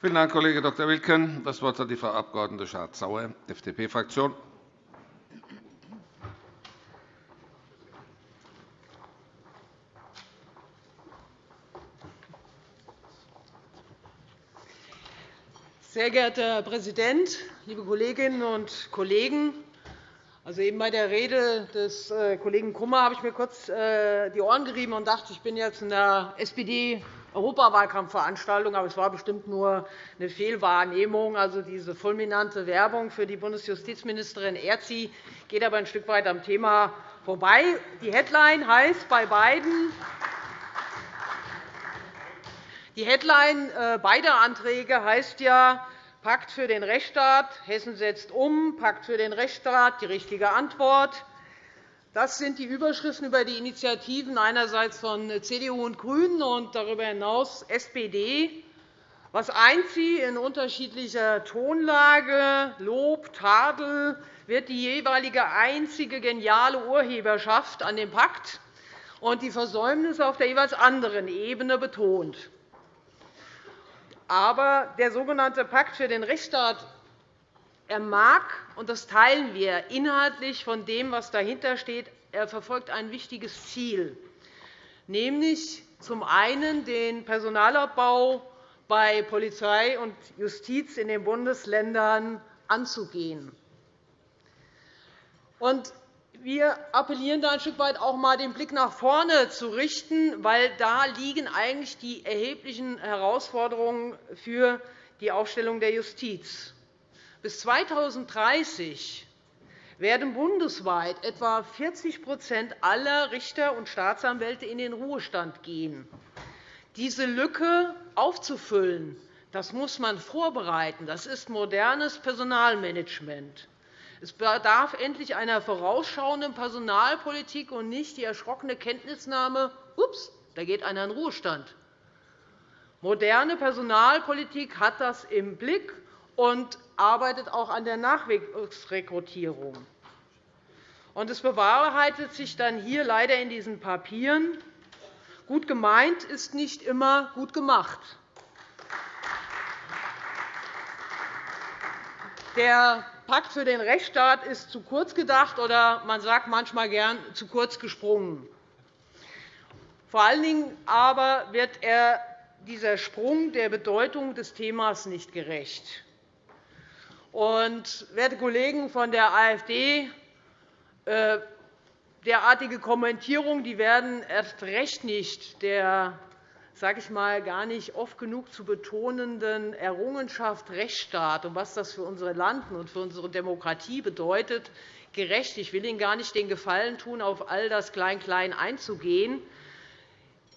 Vielen Dank, Kollege Dr. Wilken. Das Wort hat die Frau Abg. Schardt-Sauer, FDP-Fraktion. Sehr geehrter Herr Präsident, liebe Kolleginnen und Kollegen! Also eben bei der Rede des äh, Kollegen Kummer habe ich mir kurz äh, die Ohren gerieben und dachte, ich bin jetzt in der SPD Europawahlkampfveranstaltung, aber es war bestimmt nur eine Fehlwahrnehmung. Also diese fulminante Werbung für die Bundesjustizministerin Erzi geht aber ein Stück weit am Thema vorbei. Die Headline heißt bei beiden die Headline äh, beider Anträge heißt ja Pakt für den Rechtsstaat, Hessen setzt um, Pakt für den Rechtsstaat, die richtige Antwort. Das sind die Überschriften über die Initiativen einerseits von CDU und GRÜNEN und darüber hinaus SPD. Was eint sie in unterschiedlicher Tonlage, Lob, Tadel, wird die jeweilige einzige geniale Urheberschaft an dem Pakt und die Versäumnisse auf der jeweils anderen Ebene betont. Aber der sogenannte Pakt für den Rechtsstaat er mag, und das teilen wir inhaltlich von dem, was dahinter steht, er verfolgt ein wichtiges Ziel, nämlich zum einen den Personalabbau bei Polizei und Justiz in den Bundesländern anzugehen. Wir appellieren da ein Stück weit auch einmal den Blick nach vorne zu richten, weil da liegen eigentlich die erheblichen Herausforderungen für die Aufstellung der Justiz. Bis 2030 werden bundesweit etwa 40% aller Richter und Staatsanwälte in den Ruhestand gehen. Diese Lücke aufzufüllen, das muss man vorbereiten. Das ist modernes Personalmanagement. Es bedarf endlich einer vorausschauenden Personalpolitik und nicht die erschrockene Kenntnisnahme, ups, da geht einer in den Ruhestand. Moderne Personalpolitik hat das im Blick und arbeitet auch an der Nachwuchsrekrutierung. Es bewahrheitet sich dann hier leider in diesen Papieren, gut gemeint ist nicht immer gut gemacht. Der Pakt für den Rechtsstaat ist zu kurz gedacht, oder man sagt manchmal gern zu kurz gesprungen. Vor allen Dingen aber wird er dieser Sprung der Bedeutung des Themas nicht gerecht. Und, werte Kollegen von der AfD, äh, derartige Kommentierungen die werden erst recht nicht der sage ich mal, gar nicht oft genug zu betonenden Errungenschaft Rechtsstaat und was das für unsere Land und für unsere Demokratie bedeutet, gerecht. Ich will Ihnen gar nicht den Gefallen tun, auf all das Klein-Klein einzugehen.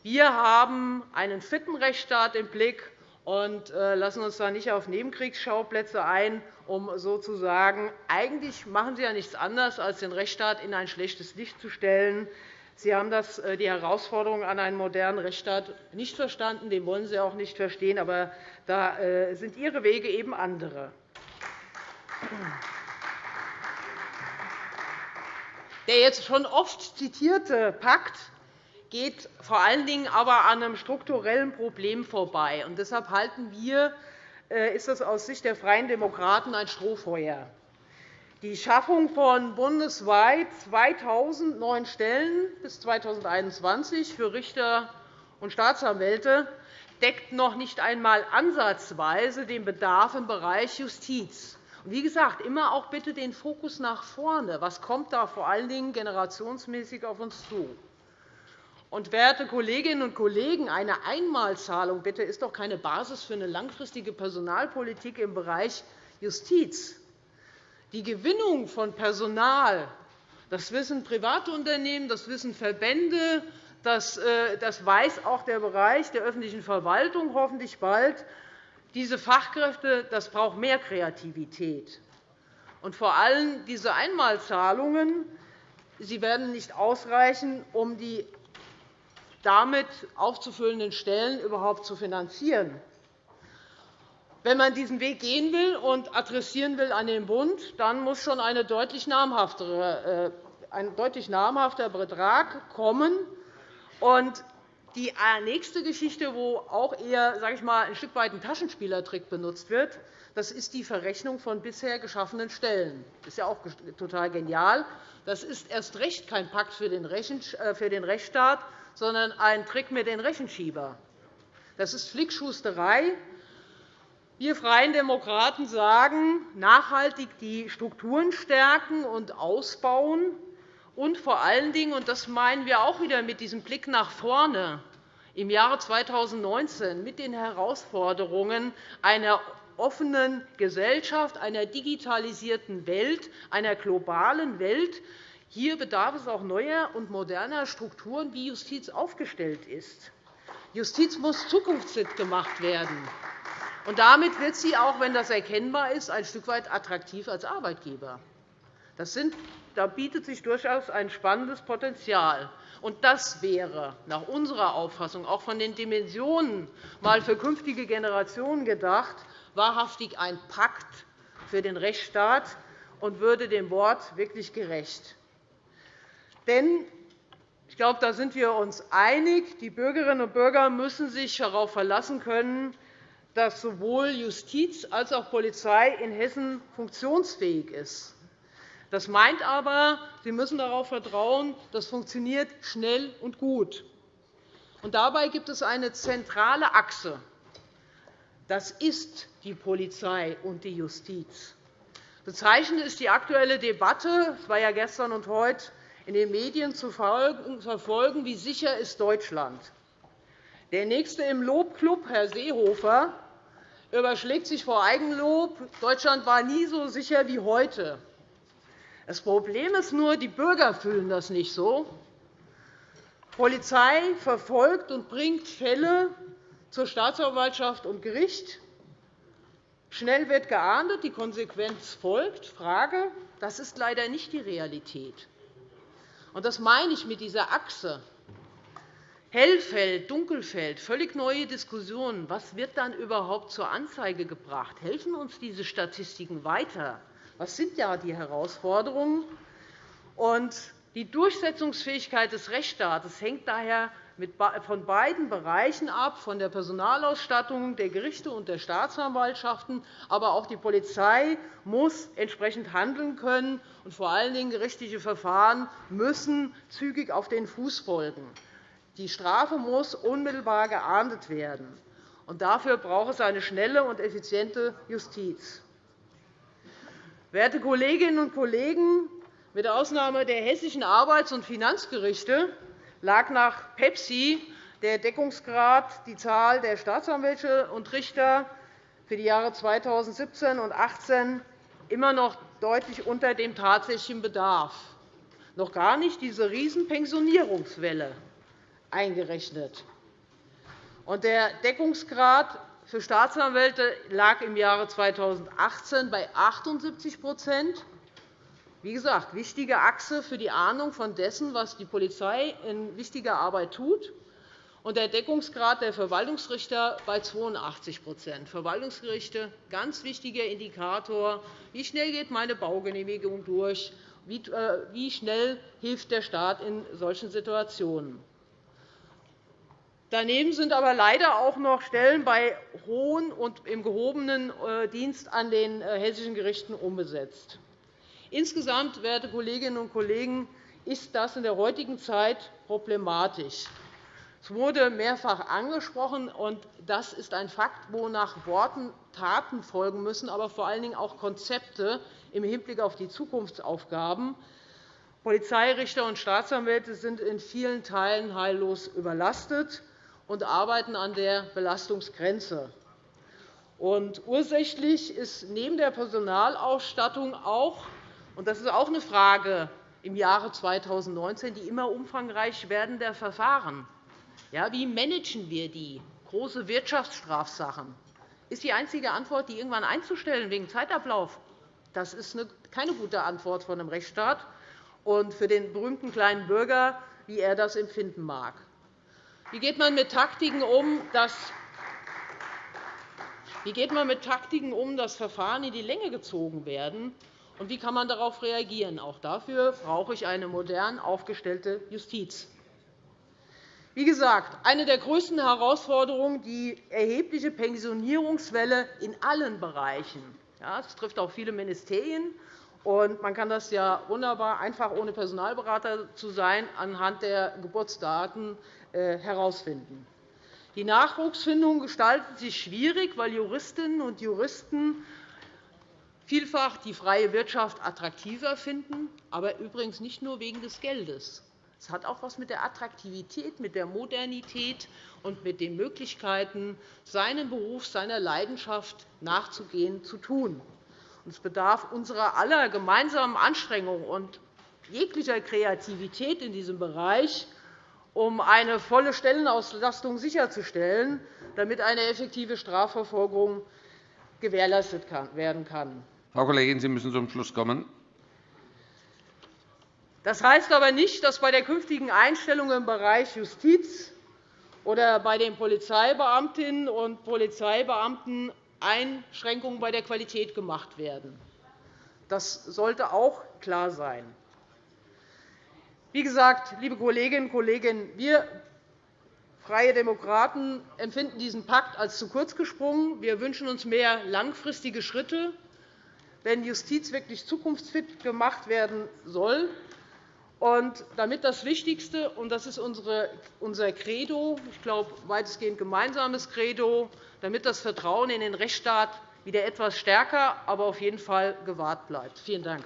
Wir haben einen fitten Rechtsstaat im Blick und äh, lassen uns da nicht auf Nebenkriegsschauplätze ein, um sozusagen eigentlich machen Sie ja nichts anderes, als den Rechtsstaat in ein schlechtes Licht zu stellen. Sie haben das, äh, die Herausforderungen an einen modernen Rechtsstaat nicht verstanden. Den wollen Sie auch nicht verstehen. Aber da äh, sind Ihre Wege eben andere. Der jetzt schon oft zitierte Pakt geht vor allen Dingen aber an einem strukturellen Problem vorbei. Und deshalb halten wir, ist das aus Sicht der Freien Demokraten ein Strohfeuer. Die Schaffung von bundesweit 2.000 neuen Stellen bis 2021 für Richter und Staatsanwälte deckt noch nicht einmal ansatzweise den Bedarf im Bereich Justiz. Wie gesagt, immer auch bitte den Fokus nach vorne. Was kommt da vor allen Dingen generationsmäßig auf uns zu? Und, werte Kolleginnen und Kollegen, eine Einmalzahlung bitte ist doch keine Basis für eine langfristige Personalpolitik im Bereich Justiz. Die Gewinnung von Personal, das wissen private Unternehmen, das wissen Verbände, das, äh, weiß auch der Bereich der öffentlichen Verwaltung hoffentlich bald. Diese Fachkräfte das braucht mehr Kreativität. Und vor allem diese Einmalzahlungen sie werden nicht ausreichen, um die damit aufzufüllenden Stellen überhaupt zu finanzieren. Wenn man diesen Weg gehen will und adressieren will an den Bund, dann muss schon äh, ein deutlich namhafter Betrag kommen. Und Die äh, nächste Geschichte, wo auch eher sage ich mal, ein Stück weit ein Taschenspielertrick benutzt wird, das ist die Verrechnung von bisher geschaffenen Stellen. Das ist ja auch total genial. Das ist erst recht kein Pakt für den äh, Rechtsstaat, sondern ein Trick mit den Rechenschieber. Das ist Flickschusterei. Wir Freien Demokraten sagen, nachhaltig die Strukturen stärken und ausbauen und vor allen Dingen, und das meinen wir auch wieder mit diesem Blick nach vorne, im Jahre 2019 mit den Herausforderungen einer offenen Gesellschaft, einer digitalisierten Welt, einer globalen Welt. Hier bedarf es auch neuer und moderner Strukturen, wie Justiz aufgestellt ist. Justiz muss zukunftsfit gemacht werden. Und damit wird sie, auch wenn das erkennbar ist, ein Stück weit attraktiv als Arbeitgeber. Das sind, da bietet sich durchaus ein spannendes Potenzial. Und das wäre nach unserer Auffassung auch von den Dimensionen mal für künftige Generationen gedacht, wahrhaftig ein Pakt für den Rechtsstaat und würde dem Wort wirklich gerecht. Denn ich glaube, da sind wir uns einig. Die Bürgerinnen und Bürger müssen sich darauf verlassen können, dass sowohl Justiz als auch Polizei in Hessen funktionsfähig ist. Das meint aber, Sie müssen darauf vertrauen, das funktioniert schnell und gut. Und dabei gibt es eine zentrale Achse. Das ist die Polizei und die Justiz. Bezeichnend ist die aktuelle Debatte. Es war ja gestern und heute in den Medien zu verfolgen, wie sicher ist Deutschland. Der Nächste im Lobklub, Herr Seehofer, überschlägt sich vor Eigenlob. Deutschland war nie so sicher wie heute. Das Problem ist nur, die Bürger fühlen das nicht so. Die Polizei verfolgt und bringt Fälle zur Staatsanwaltschaft und Gericht. Schnell wird geahndet, die Konsequenz folgt. Frage, das ist leider nicht die Realität. Und das meine ich mit dieser Achse. Hellfeld, Dunkelfeld, völlig neue Diskussionen. Was wird dann überhaupt zur Anzeige gebracht? Helfen uns diese Statistiken weiter? Was sind ja die Herausforderungen? Und die Durchsetzungsfähigkeit des Rechtsstaates hängt daher von beiden Bereichen ab, von der Personalausstattung der Gerichte und der Staatsanwaltschaften. Aber auch die Polizei muss entsprechend handeln können, und vor allen Dingen gerichtliche Verfahren müssen zügig auf den Fuß folgen. Die Strafe muss unmittelbar geahndet werden. Und dafür braucht es eine schnelle und effiziente Justiz. Werte Kolleginnen und Kollegen, mit Ausnahme der hessischen Arbeits- und Finanzgerichte lag nach Pepsi der Deckungsgrad die Zahl der Staatsanwälte und Richter für die Jahre 2017 und 2018 immer noch deutlich unter dem tatsächlichen Bedarf, noch gar nicht diese Riesenpensionierungswelle eingerechnet. Der Deckungsgrad für Staatsanwälte lag im Jahre 2018 bei 78 wie gesagt, wichtige Achse für die Ahnung von dessen, was die Polizei in wichtiger Arbeit tut, und der Deckungsgrad der Verwaltungsrichter bei 82% Verwaltungsgerichte – ganz wichtiger Indikator. Wie schnell geht meine Baugenehmigung durch? Wie äh, schnell hilft der Staat in solchen Situationen? Daneben sind aber leider auch noch Stellen bei hohen und im gehobenen äh, Dienst an den äh, hessischen Gerichten unbesetzt. Insgesamt, werte Kolleginnen und Kollegen, ist das in der heutigen Zeit problematisch. Es wurde mehrfach angesprochen, und das ist ein Fakt, wo nach Worten Taten folgen müssen, aber vor allen Dingen auch Konzepte im Hinblick auf die Zukunftsaufgaben. Polizeirichter und Staatsanwälte sind in vielen Teilen heillos überlastet und arbeiten an der Belastungsgrenze. Und ursächlich ist neben der Personalausstattung auch und das ist auch eine Frage im Jahre 2019, die immer umfangreich werdender Verfahren. Ja, wie managen wir die? Große Wirtschaftsstrafsachen. Ist die einzige Antwort, die irgendwann einzustellen wegen Zeitablauf? Das ist keine gute Antwort von einem Rechtsstaat und für den berühmten kleinen Bürger, wie er das empfinden mag. Wie geht man mit Taktiken um, dass wie geht man mit Taktiken um, dass Verfahren in die Länge gezogen werden? Und wie kann man darauf reagieren? Auch dafür brauche ich eine modern aufgestellte Justiz. Wie gesagt, eine der größten Herausforderungen die erhebliche Pensionierungswelle in allen Bereichen. Das trifft auch viele Ministerien. Und man kann das ja wunderbar, einfach ohne Personalberater zu sein, anhand der Geburtsdaten äh, herausfinden. Die Nachwuchsfindung gestaltet sich schwierig, weil Juristinnen und Juristen vielfach die freie Wirtschaft attraktiver finden, aber übrigens nicht nur wegen des Geldes. Es hat auch etwas mit der Attraktivität, mit der Modernität und mit den Möglichkeiten, seinem Beruf, seiner Leidenschaft nachzugehen, zu tun. Es bedarf unserer aller gemeinsamen Anstrengung und jeglicher Kreativität in diesem Bereich, um eine volle Stellenauslastung sicherzustellen, damit eine effektive Strafverfolgung gewährleistet werden kann. Frau Kollegin, Sie müssen zum Schluss kommen. Das heißt aber nicht, dass bei der künftigen Einstellung im Bereich Justiz oder bei den Polizeibeamtinnen und Polizeibeamten Einschränkungen bei der Qualität gemacht werden. Das sollte auch klar sein. Wie gesagt, liebe Kolleginnen und Kollegen, wir Freie Demokraten empfinden diesen Pakt als zu kurz gesprungen. Wir wünschen uns mehr langfristige Schritte, wenn Justiz wirklich zukunftsfit gemacht werden soll. Und damit das Wichtigste, und das ist unser Credo, ich glaube, weitestgehend gemeinsames Credo, damit das Vertrauen in den Rechtsstaat wieder etwas stärker, aber auf jeden Fall gewahrt bleibt. Vielen Dank.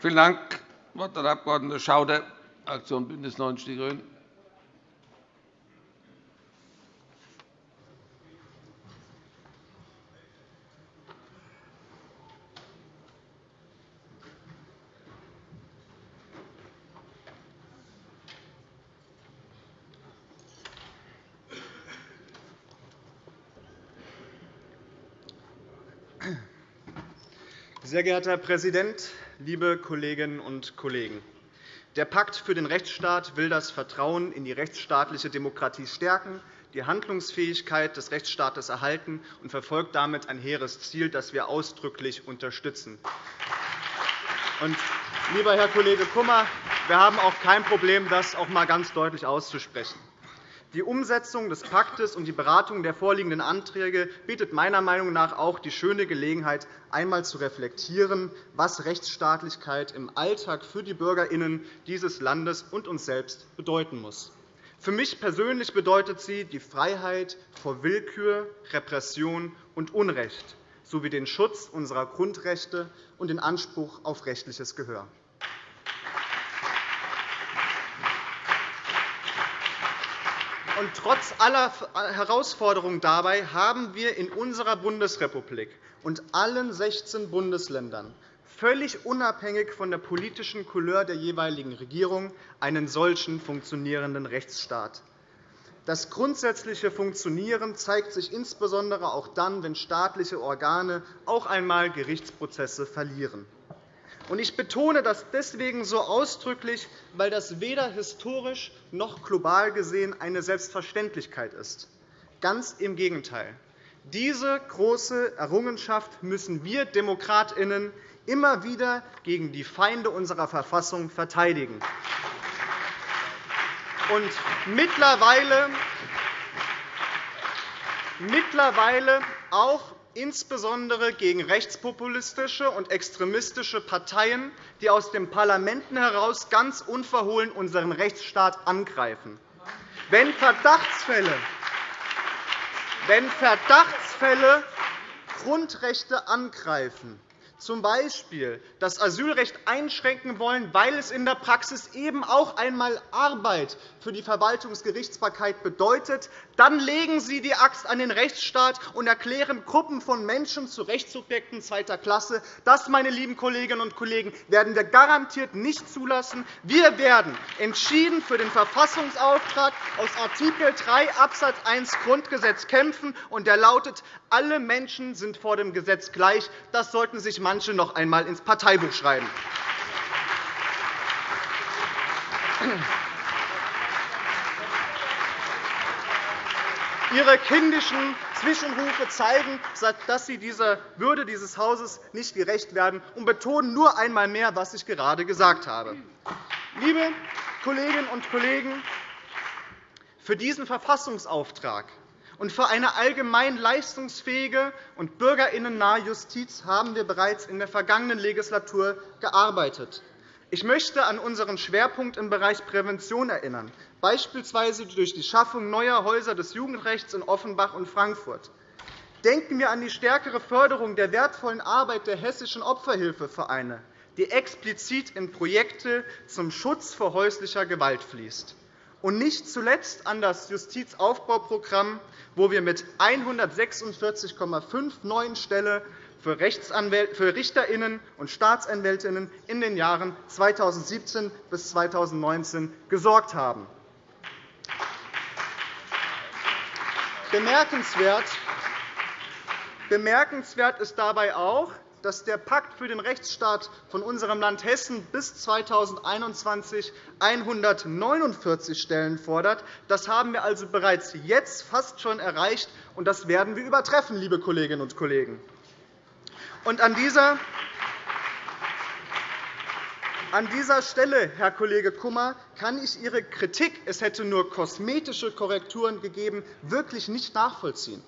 Vielen Dank. Das Wort hat der Abg. Schauder, Fraktion BÜNDNIS 90 die GRÜNEN. Sehr geehrter Herr Präsident, liebe Kolleginnen und Kollegen! Der Pakt für den Rechtsstaat will das Vertrauen in die rechtsstaatliche Demokratie stärken, die Handlungsfähigkeit des Rechtsstaates erhalten und verfolgt damit ein hehres Ziel, das wir ausdrücklich unterstützen. Und, lieber Herr Kollege Kummer, wir haben auch kein Problem, das auch einmal ganz deutlich auszusprechen. Die Umsetzung des Paktes und die Beratung der vorliegenden Anträge bietet meiner Meinung nach auch die schöne Gelegenheit, einmal zu reflektieren, was Rechtsstaatlichkeit im Alltag für die BürgerInnen dieses Landes und uns selbst bedeuten muss. Für mich persönlich bedeutet sie die Freiheit vor Willkür, Repression und Unrecht sowie den Schutz unserer Grundrechte und den Anspruch auf rechtliches Gehör. Und trotz aller Herausforderungen dabei haben wir in unserer Bundesrepublik und allen 16 Bundesländern völlig unabhängig von der politischen Couleur der jeweiligen Regierung einen solchen funktionierenden Rechtsstaat. Das grundsätzliche Funktionieren zeigt sich insbesondere auch dann, wenn staatliche Organe auch einmal Gerichtsprozesse verlieren. Ich betone das deswegen so ausdrücklich, weil das weder historisch noch global gesehen eine Selbstverständlichkeit ist. Ganz im Gegenteil. Diese große Errungenschaft müssen wir DemokratInnen immer wieder gegen die Feinde unserer Verfassung verteidigen. Und mittlerweile, mittlerweile auch insbesondere gegen rechtspopulistische und extremistische Parteien, die aus den Parlamenten heraus ganz unverhohlen unseren Rechtsstaat angreifen. Wenn Verdachtsfälle, wenn Verdachtsfälle Grundrechte angreifen, z. B. das Asylrecht einschränken wollen, weil es in der Praxis eben auch einmal Arbeit für die Verwaltungsgerichtsbarkeit bedeutet, dann legen Sie die Axt an den Rechtsstaat und erklären Gruppen von Menschen zu Rechtssubjekten zweiter Klasse. Das, meine lieben Kolleginnen und Kollegen, werden wir garantiert nicht zulassen. Wir werden entschieden für den Verfassungsauftrag aus Art. 3 Abs. 1 Grundgesetz kämpfen, und der lautet, alle Menschen sind vor dem Gesetz gleich. Das sollten sich manche noch einmal ins Parteibuch schreiben. Ihre kindischen Zwischenrufe zeigen, dass Sie dieser Würde dieses Hauses nicht gerecht werden, und betonen nur einmal mehr, was ich gerade gesagt habe. Liebe Kolleginnen und Kollegen, für diesen Verfassungsauftrag und für eine allgemein leistungsfähige und bürgerinnennahe Justiz haben wir bereits in der vergangenen Legislatur gearbeitet. Ich möchte an unseren Schwerpunkt im Bereich Prävention erinnern, beispielsweise durch die Schaffung neuer Häuser des Jugendrechts in Offenbach und Frankfurt. Denken wir an die stärkere Förderung der wertvollen Arbeit der hessischen Opferhilfevereine, die explizit in Projekte zum Schutz vor häuslicher Gewalt fließt und nicht zuletzt an das Justizaufbauprogramm, wo wir mit 146,5 neuen Stellen für Richterinnen und Staatsanwältinnen in den Jahren 2017 bis 2019 gesorgt haben. Bemerkenswert ist dabei auch, dass der Pakt für den Rechtsstaat von unserem Land Hessen bis 2021 149 Stellen fordert. Das haben wir also bereits jetzt fast schon erreicht, und das werden wir übertreffen, liebe Kolleginnen und Kollegen. Und an dieser an dieser Stelle, Herr Kollege Kummer, kann ich Ihre Kritik, es hätte nur kosmetische Korrekturen gegeben, wirklich nicht nachvollziehen.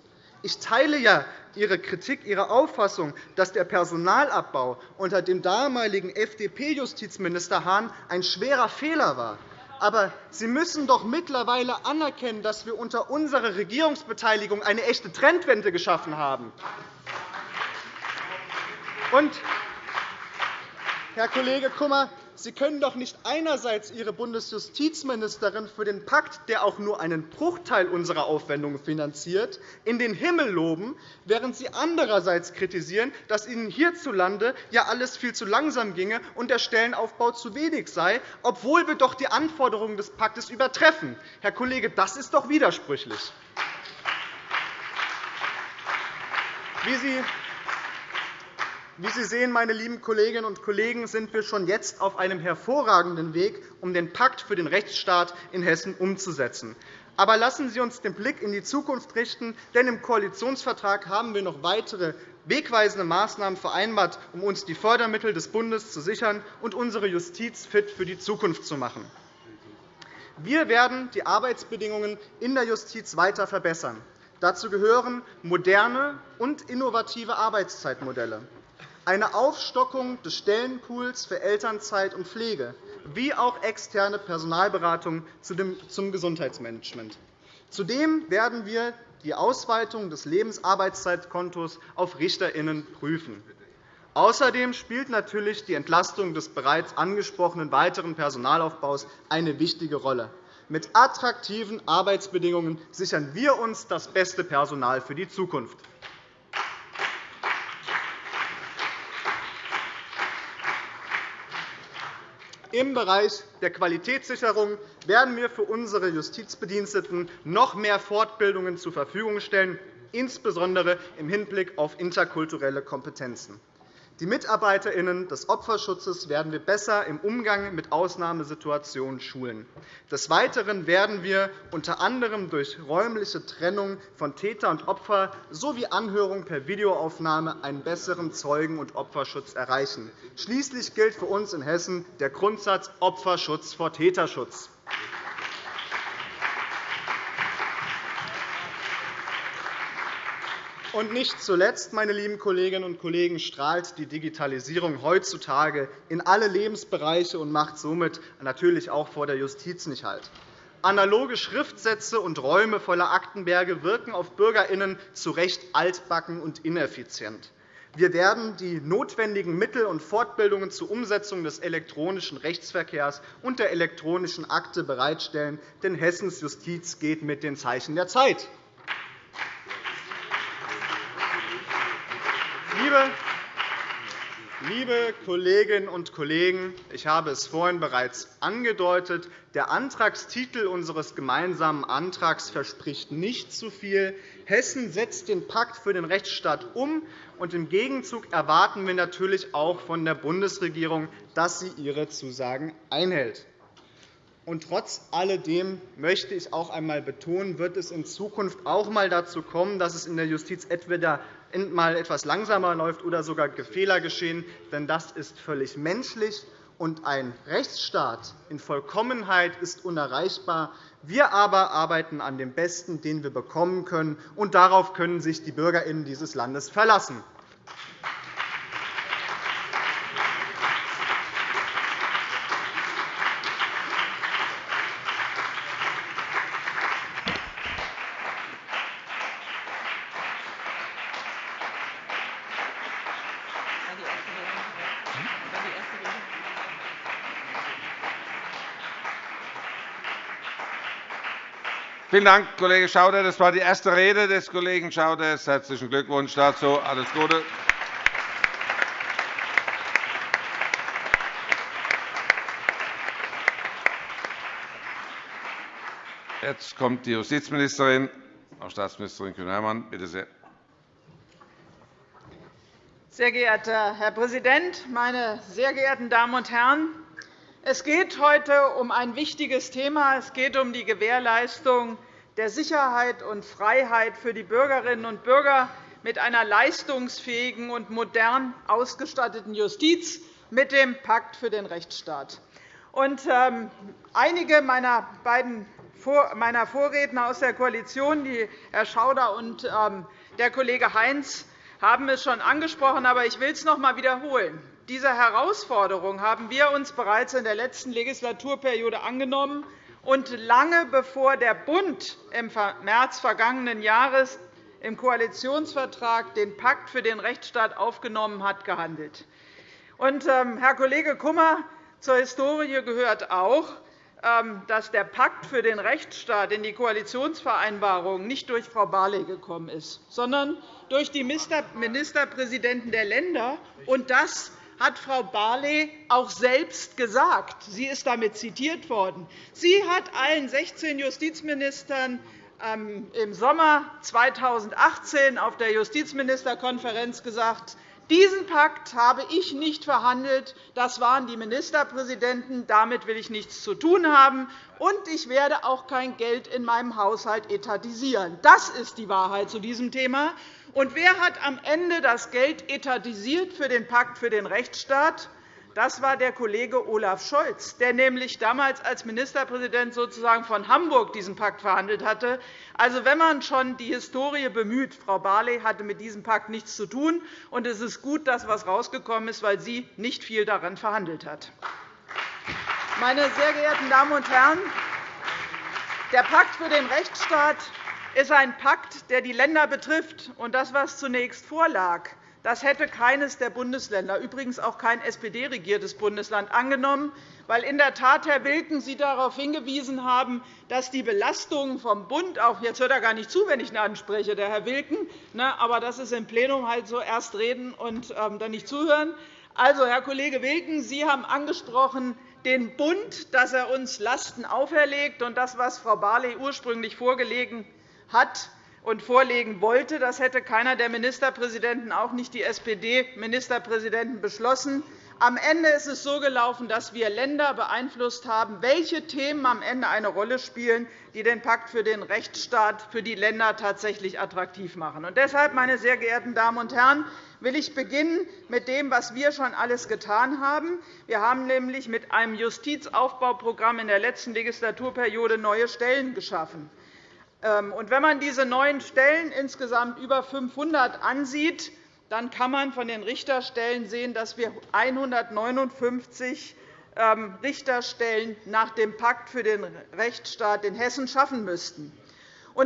Ich teile ja Ihre Kritik, Ihre Auffassung, dass der Personalabbau unter dem damaligen FDP-Justizminister Hahn ein schwerer Fehler war. Aber Sie müssen doch mittlerweile anerkennen, dass wir unter unserer Regierungsbeteiligung eine echte Trendwende geschaffen haben. Und, Herr Kollege Kummer, Sie können doch nicht einerseits Ihre Bundesjustizministerin für den Pakt, der auch nur einen Bruchteil unserer Aufwendungen finanziert, in den Himmel loben, während Sie andererseits kritisieren, dass Ihnen hierzulande ja alles viel zu langsam ginge und der Stellenaufbau zu wenig sei, obwohl wir doch die Anforderungen des Paktes übertreffen. Herr Kollege, das ist doch widersprüchlich. Wie Sie wie Sie sehen, meine lieben Kolleginnen und Kollegen, sind wir schon jetzt auf einem hervorragenden Weg, um den Pakt für den Rechtsstaat in Hessen umzusetzen. Aber lassen Sie uns den Blick in die Zukunft richten, denn im Koalitionsvertrag haben wir noch weitere wegweisende Maßnahmen vereinbart, um uns die Fördermittel des Bundes zu sichern und unsere Justiz fit für die Zukunft zu machen. Wir werden die Arbeitsbedingungen in der Justiz weiter verbessern. Dazu gehören moderne und innovative Arbeitszeitmodelle eine Aufstockung des Stellenpools für Elternzeit und Pflege, wie auch externe Personalberatung zum Gesundheitsmanagement. Zudem werden wir die Ausweitung des Lebensarbeitszeitkontos auf RichterInnen prüfen. Außerdem spielt natürlich die Entlastung des bereits angesprochenen weiteren Personalaufbaus eine wichtige Rolle. Mit attraktiven Arbeitsbedingungen sichern wir uns das beste Personal für die Zukunft. Im Bereich der Qualitätssicherung werden wir für unsere Justizbediensteten noch mehr Fortbildungen zur Verfügung stellen, insbesondere im Hinblick auf interkulturelle Kompetenzen. Die MitarbeiterInnen des Opferschutzes werden wir besser im Umgang mit Ausnahmesituationen schulen. Des Weiteren werden wir unter anderem durch räumliche Trennung von Täter und Opfer sowie Anhörung per Videoaufnahme einen besseren Zeugen- und Opferschutz erreichen. Schließlich gilt für uns in Hessen der Grundsatz Opferschutz vor Täterschutz. Und nicht zuletzt, meine lieben Kolleginnen und Kollegen, strahlt die Digitalisierung heutzutage in alle Lebensbereiche und macht somit natürlich auch vor der Justiz nicht Halt. Analoge Schriftsätze und Räume voller Aktenberge wirken auf BürgerInnen zu Recht altbacken und ineffizient. Wir werden die notwendigen Mittel und Fortbildungen zur Umsetzung des elektronischen Rechtsverkehrs und der elektronischen Akte bereitstellen, denn Hessens Justiz geht mit den Zeichen der Zeit. Liebe Kolleginnen und Kollegen, ich habe es vorhin bereits angedeutet. Der Antragstitel unseres gemeinsamen Antrags verspricht nicht zu viel. Hessen setzt den Pakt für den Rechtsstaat um, und im Gegenzug erwarten wir natürlich auch von der Bundesregierung, dass sie ihre Zusagen einhält. Und trotz alledem möchte ich auch einmal betonen, wird es in Zukunft auch einmal dazu kommen, dass es in der Justiz entweder mal etwas langsamer läuft oder sogar Fehler geschehen. Denn das ist völlig menschlich, und ein Rechtsstaat in Vollkommenheit ist unerreichbar. Wir aber arbeiten an dem Besten, den wir bekommen können, und darauf können sich die BürgerInnen dieses Landes verlassen. Vielen Dank, Kollege Schauder. Das war die erste Rede des Kollegen Schauders. Herzlichen Glückwunsch dazu. Alles Gute. Jetzt kommt die Justizministerin, Frau Staatsministerin Kühn-Hermann. Bitte sehr. Sehr geehrter Herr Präsident, meine sehr geehrten Damen und Herren! Es geht heute um ein wichtiges Thema. Es geht um die Gewährleistung der Sicherheit und Freiheit für die Bürgerinnen und Bürger mit einer leistungsfähigen und modern ausgestatteten Justiz mit dem Pakt für den Rechtsstaat. Und, ähm, einige meiner beiden meiner Vorredner aus der Koalition, die Herr Schauder und ähm, der Kollege Heinz, haben es schon angesprochen, aber ich will es noch einmal wiederholen. Diese Herausforderung haben wir uns bereits in der letzten Legislaturperiode angenommen. Und lange bevor der Bund im März vergangenen Jahres im Koalitionsvertrag den Pakt für den Rechtsstaat aufgenommen hat, gehandelt. Und, ähm, Herr Kollege Kummer, zur Historie gehört auch, ähm, dass der Pakt für den Rechtsstaat in die Koalitionsvereinbarung nicht durch Frau Barley gekommen ist, sondern durch die Ministerpräsidenten der Länder. Und das hat Frau Barley auch selbst gesagt. Sie ist damit zitiert worden. Sie hat allen 16 Justizministern ähm, im Sommer 2018 auf der Justizministerkonferenz gesagt, diesen Pakt habe ich nicht verhandelt. Das waren die Ministerpräsidenten. Damit will ich nichts zu tun haben. Und ich werde auch kein Geld in meinem Haushalt etatisieren. Das ist die Wahrheit zu diesem Thema. Und wer hat am Ende das Geld etatisiert für den Pakt für den Rechtsstaat? Das war der Kollege Olaf Scholz, der nämlich damals als Ministerpräsident sozusagen von Hamburg diesen Pakt verhandelt hatte. Also, wenn man schon die Historie bemüht, Frau Barley hatte mit diesem Pakt nichts zu tun, und es ist gut, dass etwas herausgekommen ist, weil sie nicht viel daran verhandelt hat. Meine sehr geehrten Damen und Herren, der Pakt für den Rechtsstaat ist ein Pakt, der die Länder betrifft. Und das, was zunächst vorlag, das hätte keines der Bundesländer, übrigens auch kein SPD-regiertes Bundesland, angenommen, weil in der Tat, Herr Wilken, Sie darauf hingewiesen haben, dass die Belastungen vom Bund auch jetzt hört er gar nicht zu, wenn ich ihn anspreche, der Herr Wilken, ne, aber das ist im Plenum halt so erst reden und ähm, dann nicht zuhören. Also, Herr Kollege Wilken, Sie haben angesprochen den Bund, dass er uns Lasten auferlegt, und das, was Frau Barley ursprünglich vorgelegen hat und vorlegen wollte. Das hätte keiner der Ministerpräsidenten, auch nicht die SPD-Ministerpräsidenten, beschlossen. Am Ende ist es so gelaufen, dass wir Länder beeinflusst haben, welche Themen am Ende eine Rolle spielen, die den Pakt für den Rechtsstaat für die Länder tatsächlich attraktiv machen. Und deshalb, meine sehr geehrten Damen und Herren, will ich beginnen mit dem, was wir schon alles getan haben. Wir haben nämlich mit einem Justizaufbauprogramm in der letzten Legislaturperiode neue Stellen geschaffen. Ähm, wenn man diese neuen Stellen, insgesamt über 500, ansieht, dann kann man von den Richterstellen sehen, dass wir 159 ähm, Richterstellen nach dem Pakt für den Rechtsstaat in Hessen schaffen müssten.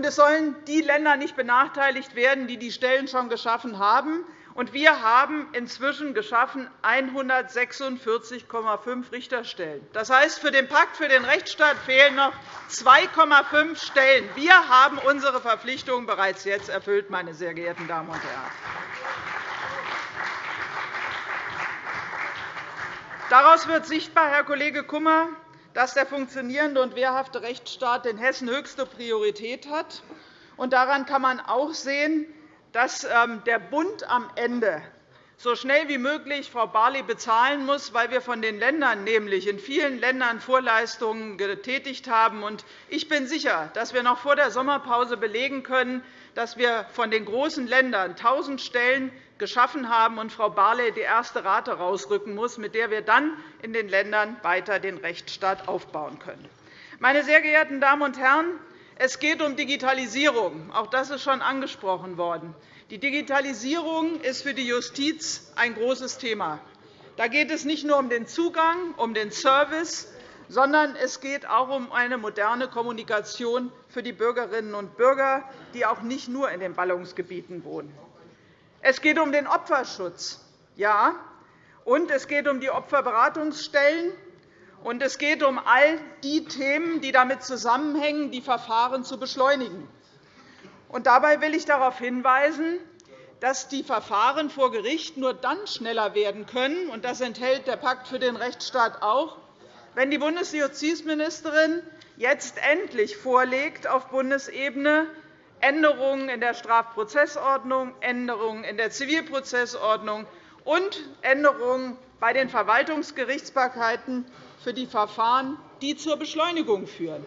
es sollen die Länder nicht benachteiligt werden, die die Stellen schon geschaffen haben. Und wir haben inzwischen geschaffen 146,5 Richterstellen. Das heißt, für den Pakt für den Rechtsstaat fehlen noch 2,5 Stellen. Wir haben unsere Verpflichtungen bereits jetzt erfüllt, meine sehr geehrten Damen und Herren. Daraus wird sichtbar, Herr Kollege Kummer, dass der funktionierende und wehrhafte Rechtsstaat in Hessen höchste Priorität hat. Daran kann man auch sehen, dass ähm, der Bund am Ende so schnell wie möglich Frau Barley bezahlen muss, weil wir von den Ländern nämlich in vielen Ländern Vorleistungen getätigt haben. Ich bin sicher, dass wir noch vor der Sommerpause belegen können, dass wir von den großen Ländern 1.000 Stellen geschaffen haben und Frau Barley die erste Rate herausrücken muss, mit der wir dann in den Ländern weiter den Rechtsstaat aufbauen können. Meine sehr geehrten Damen und Herren, es geht um Digitalisierung. Auch das ist schon angesprochen worden. Die Digitalisierung ist für die Justiz ein großes Thema. Da geht es nicht nur um den Zugang, um den Service, sondern es geht auch um eine moderne Kommunikation für die Bürgerinnen und Bürger, die auch nicht nur in den Ballungsgebieten wohnen. Es geht um den Opferschutz, ja, und es geht um die Opferberatungsstellen, und es geht um all die Themen, die damit zusammenhängen, die Verfahren zu beschleunigen. Und dabei will ich darauf hinweisen, dass die Verfahren vor Gericht nur dann schneller werden können, und das enthält der Pakt für den Rechtsstaat auch, wenn die Bundesjustizministerin jetzt endlich vorlegt, auf Bundesebene Änderungen in der Strafprozessordnung, Änderungen in der Zivilprozessordnung und Änderungen bei den Verwaltungsgerichtsbarkeiten für die Verfahren, die zur Beschleunigung führen.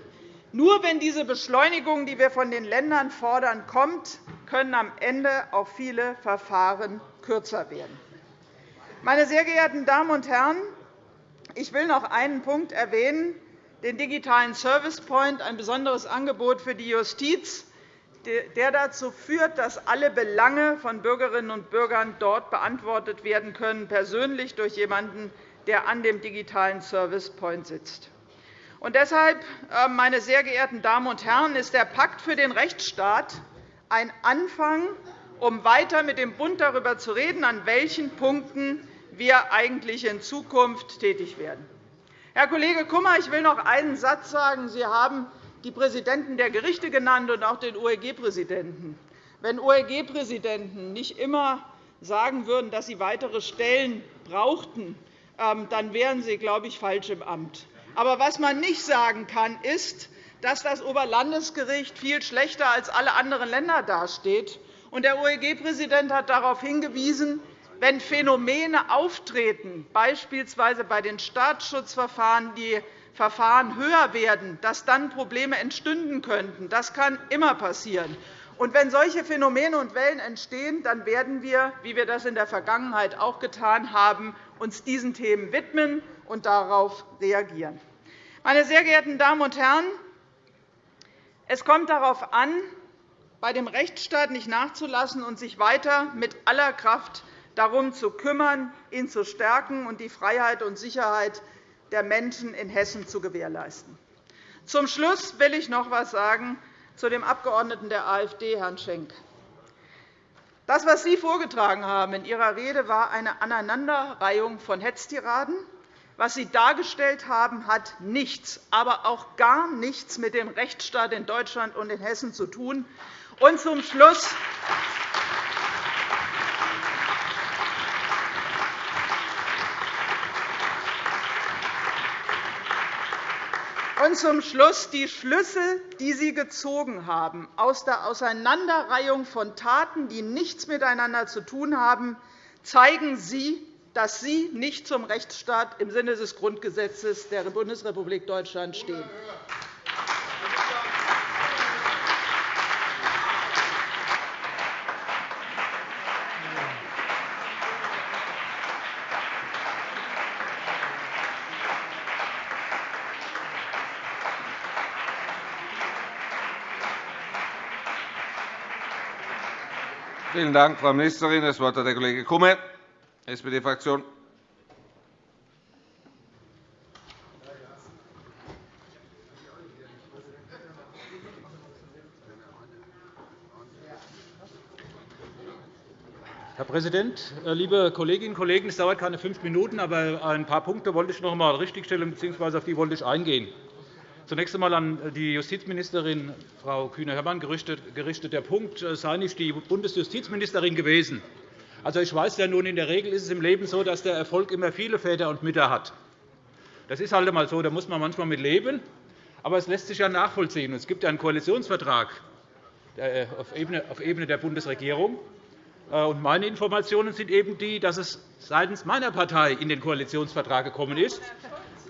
Nur wenn diese Beschleunigung, die wir von den Ländern fordern, kommt, können am Ende auch viele Verfahren kürzer werden. Meine sehr geehrten Damen und Herren, ich will noch einen Punkt erwähnen, den digitalen Service Point, ein besonderes Angebot für die Justiz, der dazu führt, dass alle Belange von Bürgerinnen und Bürgern dort beantwortet werden können, persönlich durch jemanden, der an dem digitalen Service Point sitzt. Und deshalb, äh, meine sehr geehrten Damen und Herren, ist der Pakt für den Rechtsstaat ein Anfang, um weiter mit dem Bund darüber zu reden, an welchen Punkten wir eigentlich in Zukunft tätig werden. Herr Kollege Kummer, ich will noch einen Satz sagen. Sie haben die Präsidenten der Gerichte genannt und auch den OEG-Präsidenten. Wenn OEG-Präsidenten nicht immer sagen würden, dass sie weitere Stellen brauchten, dann wären Sie, glaube ich, falsch im Amt. Aber was man nicht sagen kann, ist, dass das Oberlandesgericht viel schlechter als alle anderen Länder dasteht. Der OEG-Präsident hat darauf hingewiesen, wenn Phänomene auftreten, beispielsweise bei den Staatsschutzverfahren, die Verfahren höher werden, dass dann Probleme entstünden könnten. Das kann immer passieren. Und wenn solche Phänomene und Wellen entstehen, dann werden wir, wie wir das in der Vergangenheit auch getan haben, uns diesen Themen widmen und darauf reagieren. Meine sehr geehrten Damen und Herren, es kommt darauf an, bei dem Rechtsstaat nicht nachzulassen und sich weiter mit aller Kraft darum zu kümmern, ihn zu stärken und die Freiheit und Sicherheit der Menschen in Hessen zu gewährleisten. Zum Schluss will ich noch etwas sagen zu dem Abgeordneten der AfD, Herrn Schenk. Das, was Sie vorgetragen haben in Ihrer Rede, war eine Aneinanderreihung von Hetztiraden. Was Sie dargestellt haben, hat nichts, aber auch gar nichts mit dem Rechtsstaat in Deutschland und in Hessen zu tun. Und zum Schluss Und zum Schluss die Schlüsse, die Sie gezogen haben aus der Auseinanderreihung von Taten, die nichts miteinander zu tun haben, zeigen Sie, dass Sie nicht zum Rechtsstaat im Sinne des Grundgesetzes der Bundesrepublik Deutschland stehen. Vielen Dank, Frau Ministerin. Das Wort hat der Kollege Kumme, SPD-Fraktion. Herr Präsident, äh, liebe Kolleginnen und Kollegen! Es dauert keine fünf Minuten, aber ein paar Punkte wollte ich noch einmal richtigstellen bzw. auf die wollte ich eingehen. Zunächst einmal an die Justizministerin Frau Kühne-Hörmann gerichtet. Der Punkt äh, sei nicht die Bundesjustizministerin gewesen. Also, ich weiß ja nun, in der Regel ist es im Leben so, dass der Erfolg immer viele Väter und Mütter hat. Das ist halt einmal so, da muss man manchmal mit leben. Aber es lässt sich ja nachvollziehen. Es gibt einen Koalitionsvertrag äh, auf Ebene der Bundesregierung. Äh, und meine Informationen sind eben die, dass es seitens meiner Partei in den Koalitionsvertrag gekommen ist.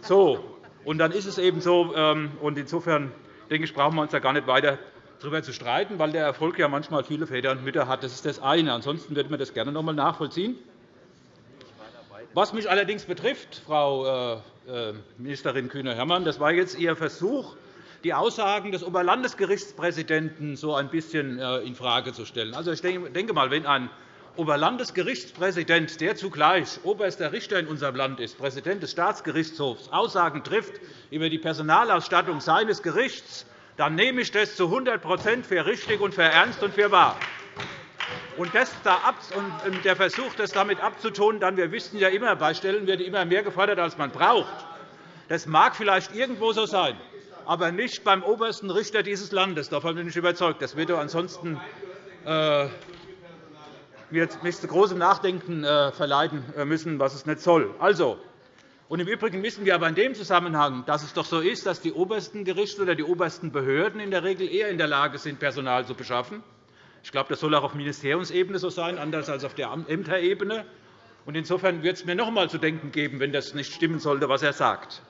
So, und dann ist es eben so. Ähm, und insofern denke ich, brauchen wir uns da gar nicht weiter darüber zu streiten, weil der Erfolg ja manchmal viele Väter und Mütter hat. Das ist das eine. Ansonsten würden wir das gerne noch einmal nachvollziehen. Was mich allerdings betrifft, Frau äh, äh, Ministerin Kühne-Hermann, das war jetzt Ihr Versuch, die Aussagen des Oberlandesgerichtspräsidenten so ein bisschen äh, infrage zu stellen. Also, ich denke mal, wenn ein Oberlandesgerichtspräsident, der zugleich oberster Richter in unserem Land ist, Präsident des Staatsgerichtshofs, Aussagen trifft über die Personalausstattung seines Gerichts, dann nehme ich das zu 100% für richtig und für ernst und für wahr. Und, und der Versuch, das damit abzutun, dann, wir wissen ja immer, bei Stellen wird immer mehr gefordert, als man braucht. Das mag vielleicht irgendwo so sein, aber nicht beim obersten Richter dieses Landes. Davon bin ich überzeugt. Das wird ansonsten äh, wird mich zu großem Nachdenken äh, verleiten äh, müssen, was es nicht soll. Also, und Im Übrigen wissen wir aber in dem Zusammenhang, dass es doch so ist, dass die obersten Gerichte oder die obersten Behörden in der Regel eher in der Lage sind, Personal zu beschaffen. Ich glaube, das soll auch auf Ministeriumsebene so sein, anders als auf der Ämterebene. Insofern wird es mir noch einmal zu denken geben, wenn das nicht stimmen sollte, was er sagt.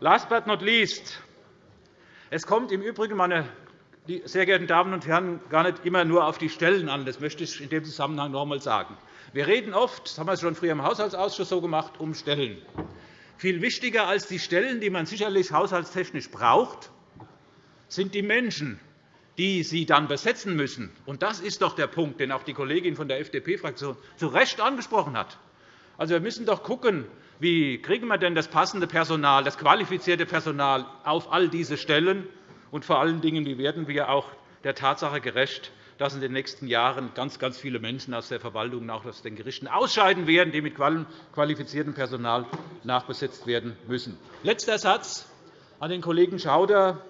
Last but not least. Es kommt im Übrigen, meine sehr geehrten Damen und Herren, gar nicht immer nur auf die Stellen an. Das möchte ich in dem Zusammenhang noch einmal sagen. Wir reden oft, das haben wir schon früher im Haushaltsausschuss so gemacht, um Stellen. Viel wichtiger als die Stellen, die man sicherlich haushaltstechnisch braucht, sind die Menschen, die sie dann besetzen müssen. Und das ist doch der Punkt, den auch die Kollegin von der FDP-Fraktion zu Recht angesprochen hat. Also, wir müssen doch schauen, wie kriegen wir denn das passende Personal, das qualifizierte Personal auf all diese Stellen und vor allen Dingen, wie werden wir auch der Tatsache gerecht, dass in den nächsten Jahren ganz, ganz viele Menschen aus der Verwaltung und auch aus den Gerichten ausscheiden werden, die mit qualifiziertem Personal nachbesetzt werden müssen. Letzter Satz an den Kollegen Schauder,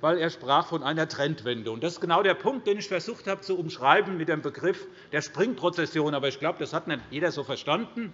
weil er sprach von einer Trendwende. Das ist genau der Punkt, den ich versucht habe zu umschreiben mit dem Begriff der Springprozession. Aber ich glaube, das hat nicht jeder so verstanden.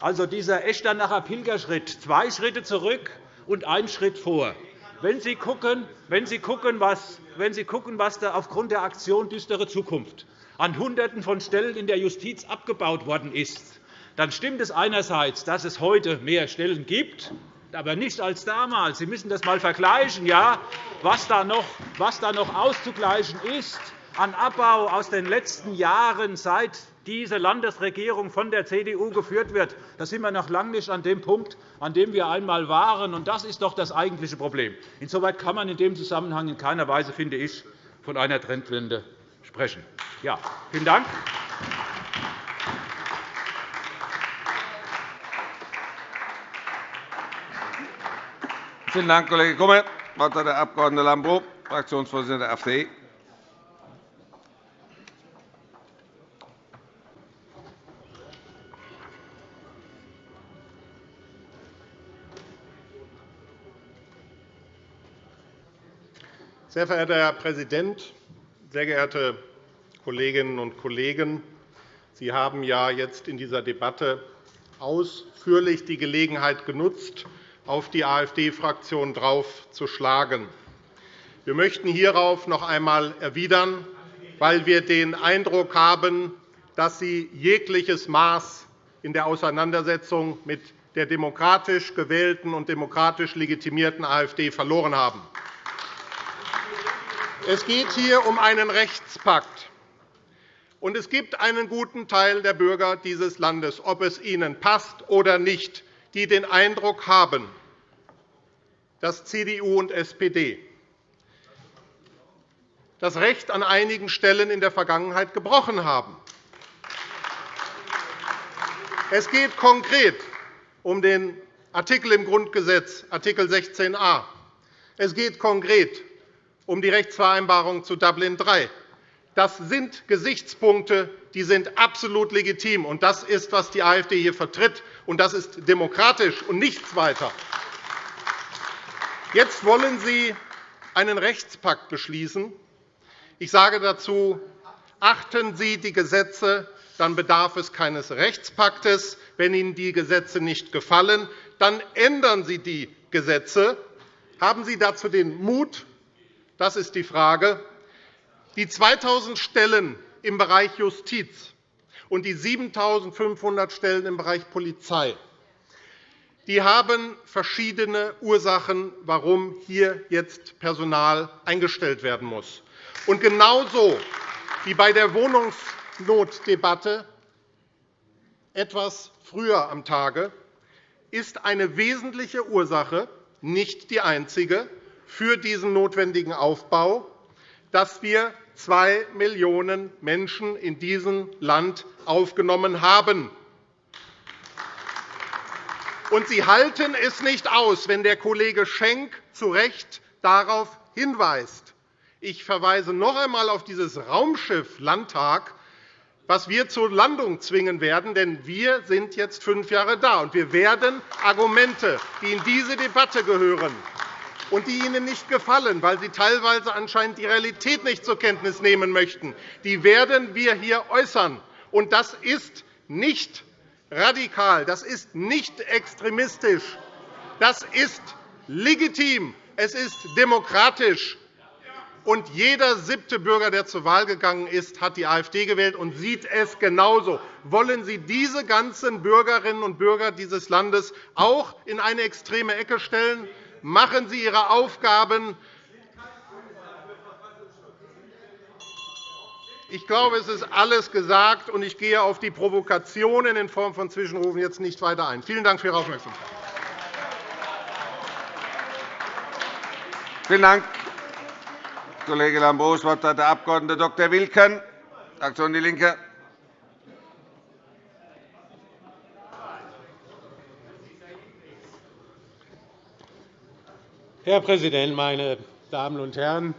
Also dieser Echternacher Pilgerschritt, zwei Schritte zurück und ein Schritt vor. Wenn Sie gucken, wenn Sie gucken, was, wenn Sie gucken, was da aufgrund der Aktion Düstere Zukunft an Hunderten von Stellen in der Justiz abgebaut worden ist, dann stimmt es einerseits, dass es heute mehr Stellen gibt, aber nicht als damals. Sie müssen das einmal vergleichen, ja, was, da noch, was da noch auszugleichen ist an Abbau aus den letzten Jahren, seit diese Landesregierung von der CDU geführt wird. Da sind wir noch lange nicht an dem Punkt, an dem wir einmal waren. Und das ist doch das eigentliche Problem. Insoweit kann man in dem Zusammenhang in keiner Weise, finde ich, von einer Trendwende sprechen. Ja, vielen Dank. Vielen Dank, Kollege Kummer. Das Wort hat der Abg. Lambrou, Fraktionsvorsitzender der AfD. Sehr verehrter Herr Präsident, sehr geehrte Kolleginnen und Kollegen! Sie haben ja jetzt in dieser Debatte ausführlich die Gelegenheit genutzt, auf die AfD-Fraktion draufzuschlagen. Wir möchten hierauf noch einmal erwidern, weil wir den Eindruck haben, dass Sie jegliches Maß in der Auseinandersetzung mit der demokratisch gewählten und demokratisch legitimierten AfD verloren haben. Es geht hier um einen Rechtspakt. Und es gibt einen guten Teil der Bürger dieses Landes, ob es ihnen passt oder nicht, die den Eindruck haben, dass CDU und SPD das Recht an einigen Stellen in der Vergangenheit gebrochen haben. Es geht konkret um den Artikel im Grundgesetz, Art. 16a. Es geht konkret um die Rechtsvereinbarung zu Dublin III. Das sind Gesichtspunkte, die sind absolut legitim. Und das ist, was die AfD hier vertritt. Und das ist demokratisch und nichts weiter. Jetzt wollen Sie einen Rechtspakt beschließen. Ich sage dazu, achten Sie die Gesetze, dann bedarf es keines Rechtspaktes. Wenn Ihnen die Gesetze nicht gefallen, dann ändern Sie die Gesetze. Haben Sie dazu den Mut, das ist die Frage. Die 2.000 Stellen im Bereich Justiz und die 7.500 Stellen im Bereich Polizei die haben verschiedene Ursachen, warum hier jetzt Personal eingestellt werden muss. Und genauso wie bei der Wohnungsnotdebatte etwas früher am Tage ist eine wesentliche Ursache, nicht die einzige, für diesen notwendigen Aufbau, dass wir zwei Millionen Menschen in diesem Land aufgenommen haben. Und Sie halten es nicht aus, wenn der Kollege Schenk zu Recht darauf hinweist. Ich verweise noch einmal auf dieses Raumschiff Landtag, was wir zur Landung zwingen werden. Denn wir sind jetzt fünf Jahre da, und wir werden Argumente, die in diese Debatte gehören und die Ihnen nicht gefallen, weil Sie teilweise anscheinend die Realität nicht zur Kenntnis nehmen möchten, die werden wir hier äußern. Und das ist nicht radikal, das ist nicht extremistisch, das ist legitim, es ist demokratisch. Und jeder siebte Bürger, der zur Wahl gegangen ist, hat die AfD gewählt und sieht es genauso. Wollen Sie diese ganzen Bürgerinnen und Bürger dieses Landes auch in eine extreme Ecke stellen? Machen Sie Ihre Aufgaben Ich glaube, es ist alles gesagt, und ich gehe auf die Provokationen in Form von Zwischenrufen jetzt nicht weiter ein. Vielen Dank für Ihre Aufmerksamkeit. Vielen Dank, Kollege Lambrou. Das Wort hat der Abg. Dr. Wilken, Fraktion DIE LINKE. Herr Präsident, meine Damen und Herren!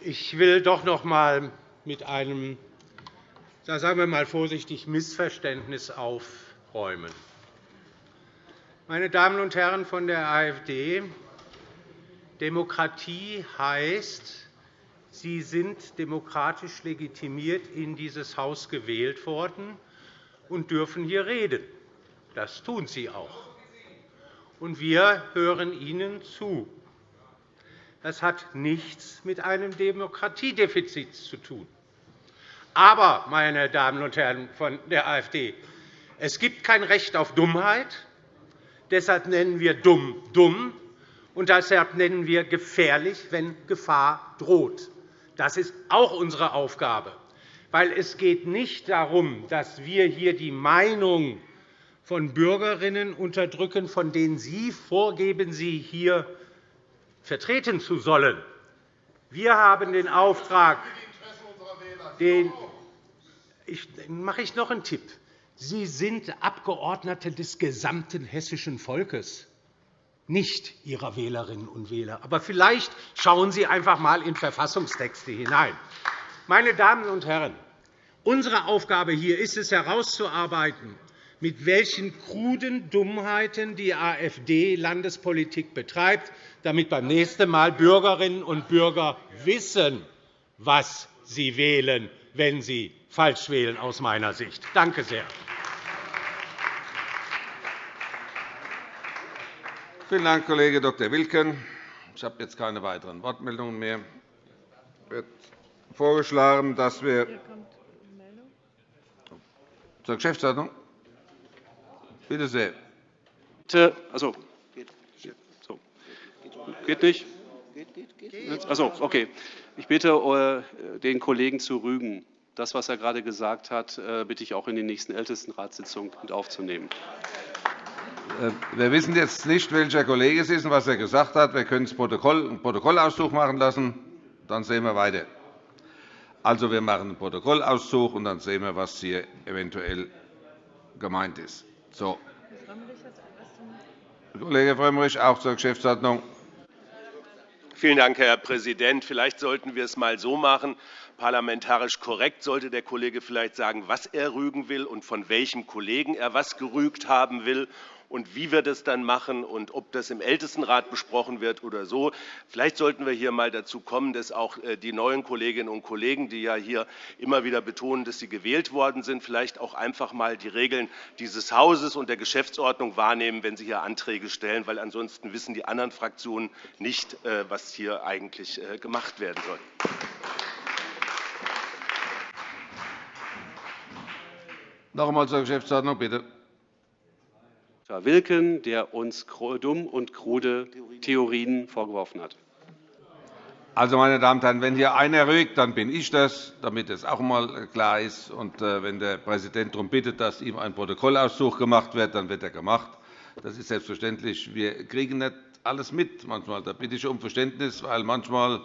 Ich will doch noch einmal mit einem, sagen wir mal vorsichtig, Missverständnis aufräumen. Meine Damen und Herren von der AfD, Demokratie heißt, Sie sind demokratisch legitimiert in dieses Haus gewählt worden und dürfen hier reden. Das tun Sie auch. Und wir hören Ihnen zu. Das hat nichts mit einem Demokratiedefizit zu tun. Aber, meine Damen und Herren von der AfD, es gibt kein Recht auf Dummheit. Deshalb nennen wir dumm dumm, und deshalb nennen wir gefährlich, wenn Gefahr droht. Das ist auch unsere Aufgabe. Weil es geht nicht darum, dass wir hier die Meinung von Bürgerinnen unterdrücken, von denen Sie vorgeben, sie hier vertreten zu sollen. Wir haben den Auftrag, den ich, mache ich noch einen Tipp. Sie sind Abgeordnete des gesamten hessischen Volkes, nicht Ihrer Wählerinnen und Wähler. Aber vielleicht schauen Sie einfach einmal in Verfassungstexte hinein. Meine Damen und Herren, unsere Aufgabe hier ist es, herauszuarbeiten, mit welchen kruden Dummheiten die AfD Landespolitik betreibt, damit beim nächsten Mal Bürgerinnen und Bürger wissen, was sie wählen, wenn sie falsch wählen, aus meiner Sicht. Danke sehr. Vielen Dank, Kollege Dr. Wilken. Ich habe jetzt keine weiteren Wortmeldungen mehr. Es wird vorgeschlagen, dass wir zur Geschäftsordnung Bitte sehr. Also, geht nicht? Also, okay. Ich bitte äh, den Kollegen zu rügen. Das, was er gerade gesagt hat, äh, bitte ich auch in die nächsten Ältestenratssitzung mit aufzunehmen. Äh, wir wissen jetzt nicht, welcher Kollege es ist und was er gesagt hat. Wir können das Protokoll, einen Protokollauszug machen lassen. Dann sehen wir weiter. Also, wir machen einen Protokollauszug, und dann sehen wir, was hier eventuell gemeint ist. So. Kollege Frömmrich, auch zur Geschäftsordnung. Vielen Dank, Herr Präsident. Vielleicht sollten wir es einmal so machen. Parlamentarisch korrekt sollte der Kollege vielleicht sagen, was er rügen will und von welchem Kollegen er was gerügt haben will und wie wir das dann machen und ob das im Ältestenrat besprochen wird oder so. Vielleicht sollten wir hier einmal dazu kommen, dass auch äh, die neuen Kolleginnen und Kollegen, die ja hier immer wieder betonen, dass sie gewählt worden sind, vielleicht auch einfach einmal die Regeln dieses Hauses und der Geschäftsordnung wahrnehmen, wenn sie hier Anträge stellen, weil ansonsten wissen die anderen Fraktionen nicht, äh, was hier eigentlich äh, gemacht werden soll. Noch einmal zur Geschäftsordnung, bitte. Herr Wilken, der uns dumm und krude Theorien vorgeworfen hat. Also, meine Damen und Herren, wenn hier einer rügt, dann bin ich das, damit es auch einmal klar ist. Und äh, wenn der Präsident darum bittet, dass ihm ein Protokollauszug gemacht wird, dann wird er gemacht. Das ist selbstverständlich. Wir kriegen nicht alles mit. Manchmal. Da bitte ich um Verständnis, weil manchmal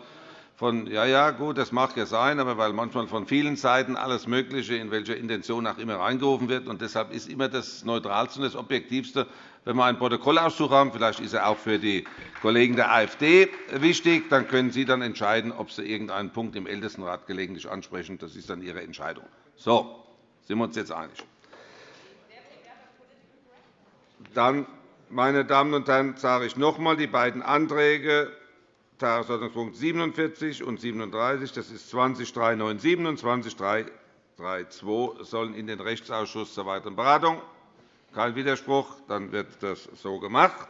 von ja, ja, gut, das mag ja sein, aber weil manchmal von vielen Seiten alles Mögliche, in welcher Intention auch immer, reingerufen wird. Und deshalb ist immer das Neutralste und das Objektivste, wenn wir einen Protokollauszug haben. Vielleicht ist er auch für die Kollegen der AfD wichtig. Dann können Sie dann entscheiden, ob Sie irgendeinen Punkt im Ältestenrat gelegentlich ansprechen. Das ist dann Ihre Entscheidung. So, sind wir uns jetzt einig? Dann, meine Damen und Herren, sage ich noch einmal, die beiden Anträge Tagesordnungspunkt 47 und 37, das ist 20397 und 20332, sollen in den Rechtsausschuss zur weiteren Beratung. Kein Widerspruch, dann wird das so gemacht.